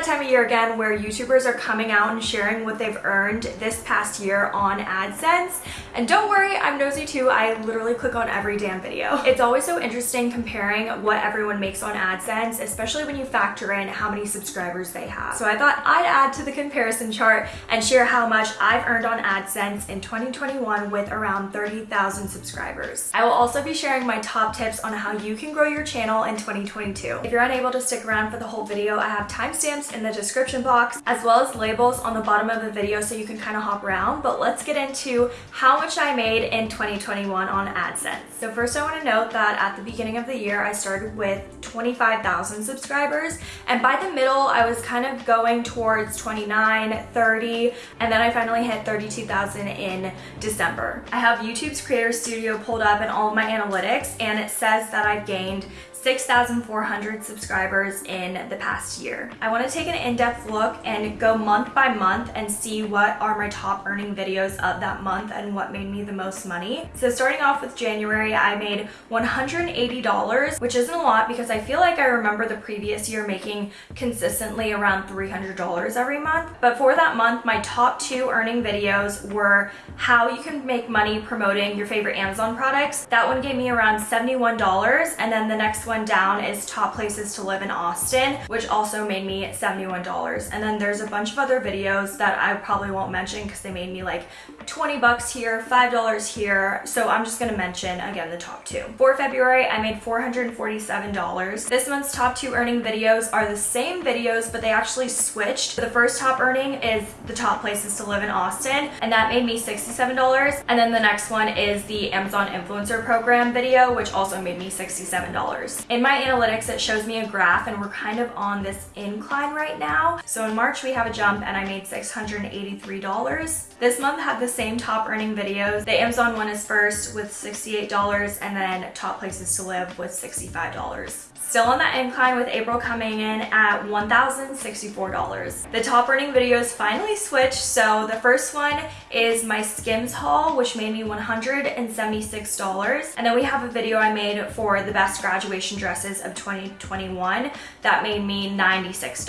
that time of year again where YouTubers are coming out and sharing what they've earned this past year on AdSense. And don't worry, I'm nosy too. I literally click on every damn video. It's always so interesting comparing what everyone makes on AdSense, especially when you factor in how many subscribers they have. So I thought I'd add to the comparison chart and share how much I've earned on AdSense in 2021 with around 30,000 subscribers. I will also be sharing my top tips on how you can grow your channel in 2022. If you're unable to stick around for the whole video, I have timestamps in the description box as well as labels on the bottom of the video so you can kind of hop around. But let's get into how much I made in 2021 on AdSense. So first I want to note that at the beginning of the year, I started with 25,000 subscribers. And by the middle, I was kind of going towards 29, 30, and then I finally hit 32,000 in December. I have YouTube's Creator Studio pulled up and all of my analytics, and it says that I've gained 6,400 subscribers in the past year. I want to take an in-depth look and go month by month and see what are my top earning videos of that month and what made me the most money. So starting off with January, I made $180, which isn't a lot because I feel like I remember the previous year making consistently around $300 every month. But for that month, my top two earning videos were how you can make money promoting your favorite Amazon products. That one gave me around $71 and then the next one down is top places to live in Austin, which also made me $71. And then there's a bunch of other videos that I probably won't mention because they made me like 20 bucks here, $5 here. So I'm just gonna mention again the top two. For February, I made $447. This month's top two earning videos are the same videos, but they actually switched. The first top earning is the top places to live in Austin, and that made me $67. And then the next one is the Amazon Influencer Program video, which also made me $67. In my analytics, it shows me a graph and we're kind of on this incline right now. So in March, we have a jump and I made $683. This month had the same top earning videos. The Amazon one is first with $68 and then top places to live with $65. Still on that incline with April coming in at $1,064. The top earning videos finally switched. So the first one is my Skims haul, which made me $176. And then we have a video I made for the best graduation dresses of 2021 that made me $96.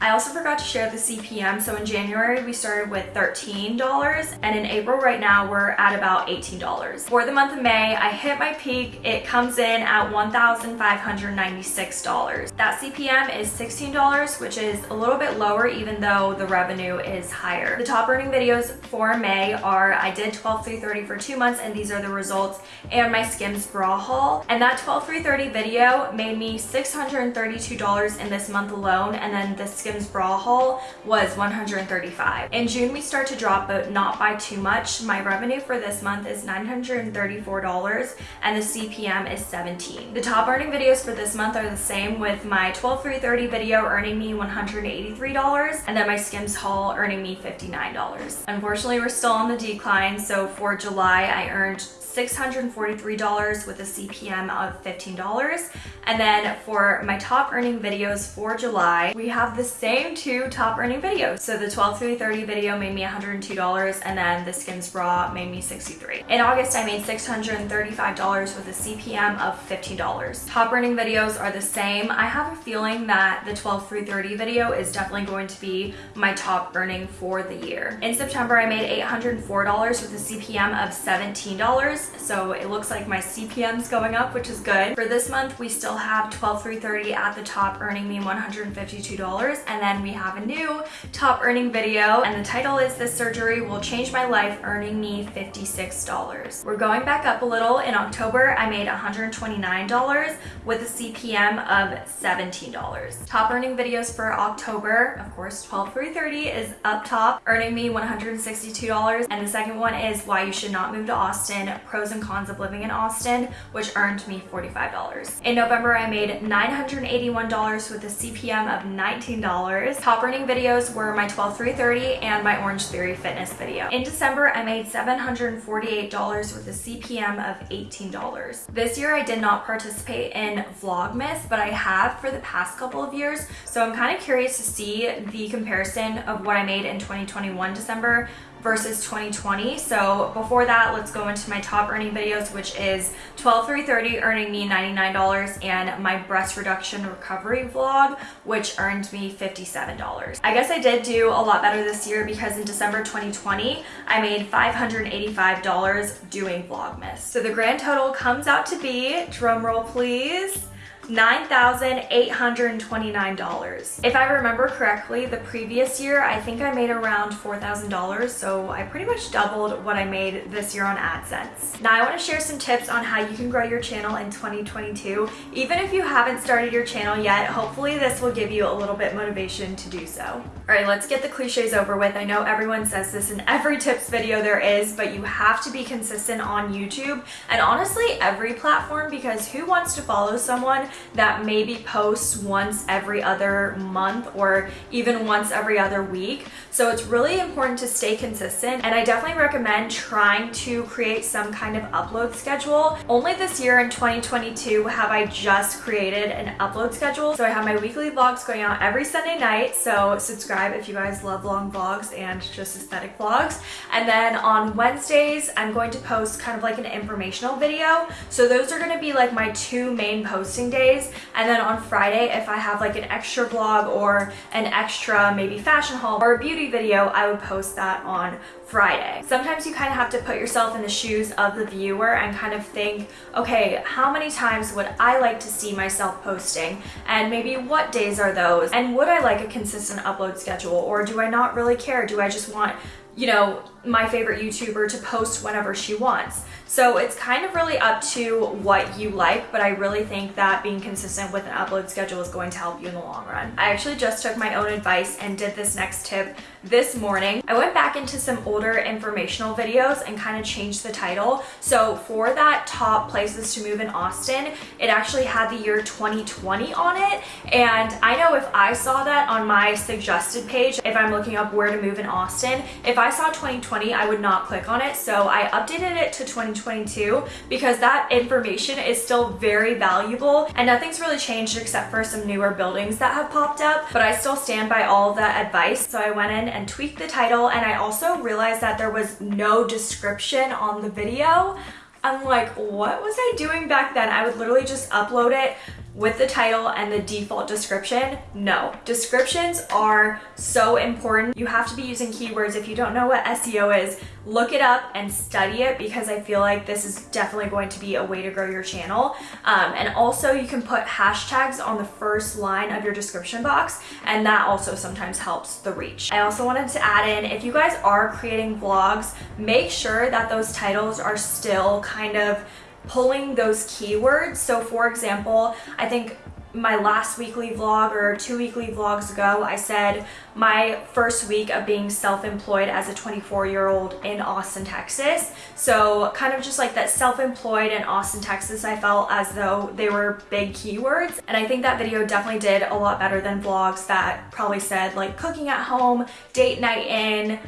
I also forgot to share the CPM. So in January, we started with $13 and in April right now, we're at about $18. For the month of May, I hit my peak. It comes in at 1,590 $96. That CPM is $16, which is a little bit lower even though the revenue is higher. The top earning videos for May are I did 12 through 30 for two months and these are the results and my Skims bra haul. And that 12 through 30 video made me $632 in this month alone and then the Skims bra haul was 135. In June we start to drop but not by too much. My revenue for this month is $934 and the CPM is 17. The top earning videos for this month are the same with my 12 through 30 video earning me $183 and then my Skims haul earning me $59. Unfortunately, we're still on the decline. So for July, I earned $643 with a CPM of $15. And then for my top earning videos for July, we have the same two top earning videos. So the 12 through 30 video made me $102 and then the Skims bra made me 63. In August, I made $635 with a CPM of $15. Top earning videos are the same. I have a feeling that the 12 through 30 video is definitely going to be my top earning for the year. In September, I made $804 with a CPM of $17 so it looks like my CPM's going up, which is good. For this month, we still have 12 through 30 at the top earning me $152 and then we have a new top earning video and the title is This Surgery Will Change My Life earning me $56. We're going back up a little. In October, I made $129 with a CPM of $17. Top earning videos for October, of course, 12 through 30 is up top, earning me $162 and the second one is Why You Should Not Move to Austin, Pros and cons of living in Austin, which earned me $45. In November, I made $981 with a CPM of $19. Top earning videos were my 12 330 and my Orange Theory fitness video. In December, I made $748 with a CPM of $18. This year, I did not participate in Vlogmas, but I have for the past couple of years. So I'm kind of curious to see the comparison of what I made in 2021 December versus 2020. So before that, let's go into my top earning videos, which is 12330 earning me $99 and my breast reduction recovery vlog, which earned me $57. I guess I did do a lot better this year because in December 2020, I made $585 doing Vlogmas. So the grand total comes out to be, drum roll please, $9,829. If I remember correctly, the previous year, I think I made around $4,000, so I pretty much doubled what I made this year on AdSense. Now I wanna share some tips on how you can grow your channel in 2022. Even if you haven't started your channel yet, hopefully this will give you a little bit motivation to do so. All right, let's get the cliches over with. I know everyone says this in every tips video there is, but you have to be consistent on YouTube and honestly every platform because who wants to follow someone that maybe posts once every other month or even once every other week. So it's really important to stay consistent and I definitely recommend trying to create some kind of upload schedule. Only this year in 2022 have I just created an upload schedule. So I have my weekly vlogs going out every Sunday night. So subscribe if you guys love long vlogs and just aesthetic vlogs. And then on Wednesdays, I'm going to post kind of like an informational video. So those are gonna be like my two main posting days Thursdays. And then on Friday, if I have like an extra vlog or an extra maybe fashion haul or a beauty video, I would post that on Friday. Sometimes you kind of have to put yourself in the shoes of the viewer and kind of think, okay, how many times would I like to see myself posting? And maybe what days are those? And would I like a consistent upload schedule? Or do I not really care? Do I just want you know, my favorite YouTuber to post whenever she wants. So it's kind of really up to what you like, but I really think that being consistent with an upload schedule is going to help you in the long run. I actually just took my own advice and did this next tip this morning. I went back into some older informational videos and kind of changed the title. So for that top places to move in Austin, it actually had the year 2020 on it. And I know if I saw that on my suggested page, if I'm looking up where to move in Austin, if I saw 2020, I would not click on it. So I updated it to 2022 because that information is still very valuable and nothing's really changed except for some newer buildings that have popped up, but I still stand by all the advice. So I went in and tweaked the title and I also realized that there was no description on the video. I'm like, what was I doing back then? I would literally just upload it with the title and the default description? No. Descriptions are so important. You have to be using keywords. If you don't know what SEO is, look it up and study it because I feel like this is definitely going to be a way to grow your channel. Um, and also you can put hashtags on the first line of your description box and that also sometimes helps the reach. I also wanted to add in, if you guys are creating vlogs, make sure that those titles are still kind of pulling those keywords. So for example, I think my last weekly vlog or two weekly vlogs ago, I said my first week of being self-employed as a 24 year old in Austin, Texas. So kind of just like that self-employed in Austin, Texas, I felt as though they were big keywords. And I think that video definitely did a lot better than vlogs that probably said like cooking at home, date night in,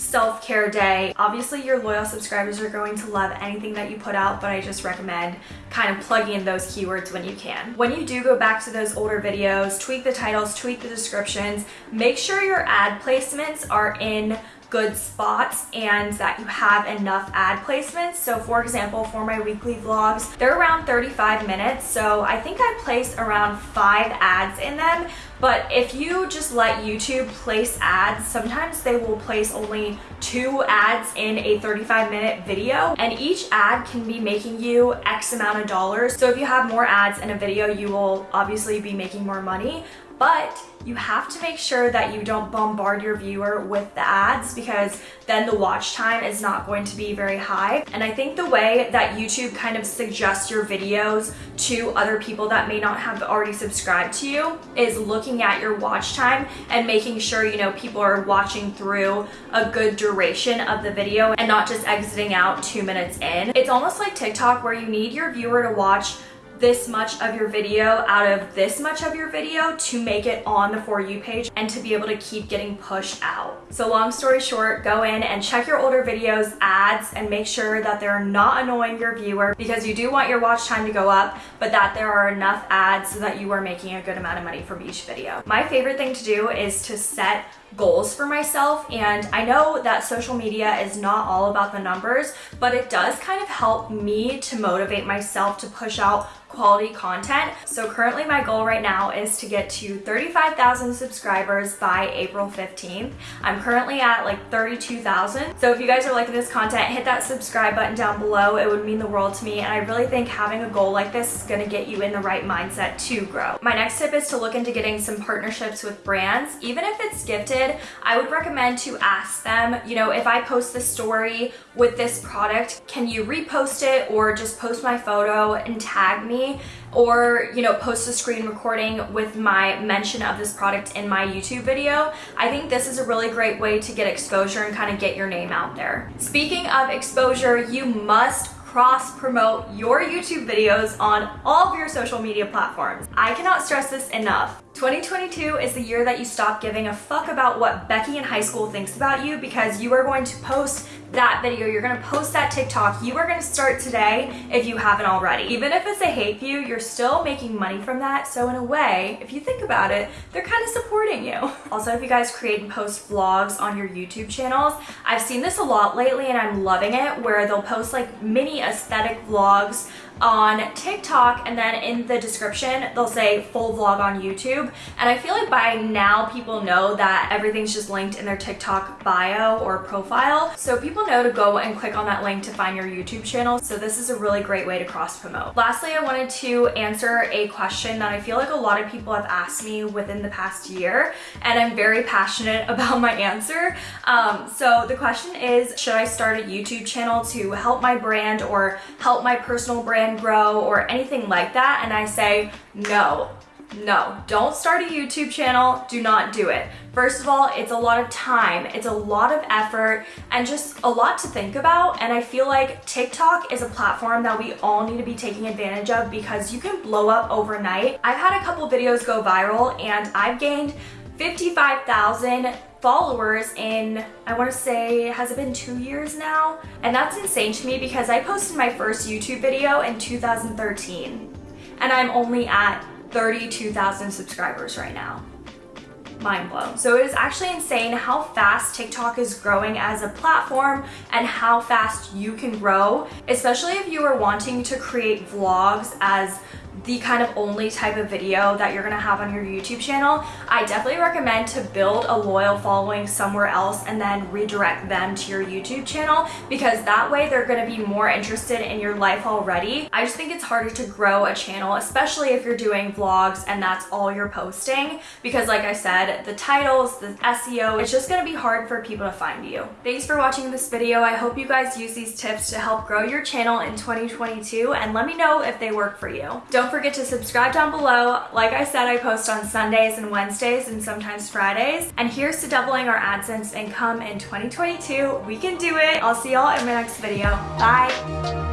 self-care day. Obviously your loyal subscribers are going to love anything that you put out, but I just recommend kind of plugging in those keywords when you can. When you do go back to those older videos, tweak the titles, tweak the descriptions, make sure your ad placements are in good spots and that you have enough ad placements. So for example, for my weekly vlogs, they're around 35 minutes. So I think I place around five ads in them, but if you just let YouTube place ads, sometimes they will place only two ads in a 35 minute video and each ad can be making you X amount of dollars. So if you have more ads in a video, you will obviously be making more money, but you have to make sure that you don't bombard your viewer with the ads because then the watch time is not going to be very high. And I think the way that YouTube kind of suggests your videos to other people that may not have already subscribed to you is looking at your watch time and making sure, you know, people are watching through a good duration of the video and not just exiting out two minutes in. It's almost like TikTok where you need your viewer to watch this much of your video out of this much of your video to make it on the For You page and to be able to keep getting pushed out. So long story short, go in and check your older videos, ads, and make sure that they're not annoying your viewer because you do want your watch time to go up, but that there are enough ads so that you are making a good amount of money from each video. My favorite thing to do is to set goals for myself and I know that social media is not all about the numbers, but it does kind of help me to motivate myself to push out quality content. So currently my goal right now is to get to 35,000 subscribers by April 15th. I'm currently at like 32,000. So if you guys are liking this content, hit that subscribe button down below. It would mean the world to me. And I really think having a goal like this is gonna get you in the right mindset to grow. My next tip is to look into getting some partnerships with brands. Even if it's gifted, I would recommend to ask them, you know, if I post the story with this product, can you repost it or just post my photo and tag me or you know post a screen recording with my mention of this product in my YouTube video. I think this is a really great way to get exposure and kind of get your name out there. Speaking of exposure, you must cross promote your YouTube videos on all of your social media platforms. I cannot stress this enough. 2022 is the year that you stop giving a fuck about what Becky in high school thinks about you because you are going to post that video, you're gonna post that TikTok, you are gonna start today if you haven't already. Even if it's a hate view, you're still making money from that. So in a way, if you think about it, they're kind of supporting you. Also, if you guys create and post vlogs on your YouTube channels, I've seen this a lot lately and I'm loving it where they'll post like mini aesthetic vlogs on TikTok and then in the description they'll say full vlog on YouTube and I feel like by now people know that everything's just linked in their TikTok bio or profile so people know to go and click on that link to find your YouTube channel so this is a really great way to cross promote. Lastly I wanted to answer a question that I feel like a lot of people have asked me within the past year and I'm very passionate about my answer. Um, so the question is should I start a YouTube channel to help my brand or help my personal brand grow or anything like that. And I say, no, no, don't start a YouTube channel. Do not do it. First of all, it's a lot of time, it's a lot of effort, and just a lot to think about. And I feel like TikTok is a platform that we all need to be taking advantage of because you can blow up overnight. I've had a couple videos go viral and I've gained 55,000 followers in, I wanna say, has it been two years now? And that's insane to me because I posted my first YouTube video in 2013 and I'm only at 32,000 subscribers right now. Mind blown. So it is actually insane how fast TikTok is growing as a platform and how fast you can grow, especially if you are wanting to create vlogs as the kind of only type of video that you're gonna have on your YouTube channel, I definitely recommend to build a loyal following somewhere else and then redirect them to your YouTube channel because that way they're gonna be more interested in your life already. I just think it's harder to grow a channel, especially if you're doing vlogs and that's all you're posting because like I said, the titles, the SEO, it's just gonna be hard for people to find you. Thanks for watching this video. I hope you guys use these tips to help grow your channel in 2022 and let me know if they work for you. Don't forget to subscribe down below. Like I said, I post on Sundays and Wednesdays and sometimes Fridays. And here's to doubling our AdSense income in 2022. We can do it. I'll see y'all in my next video. Bye.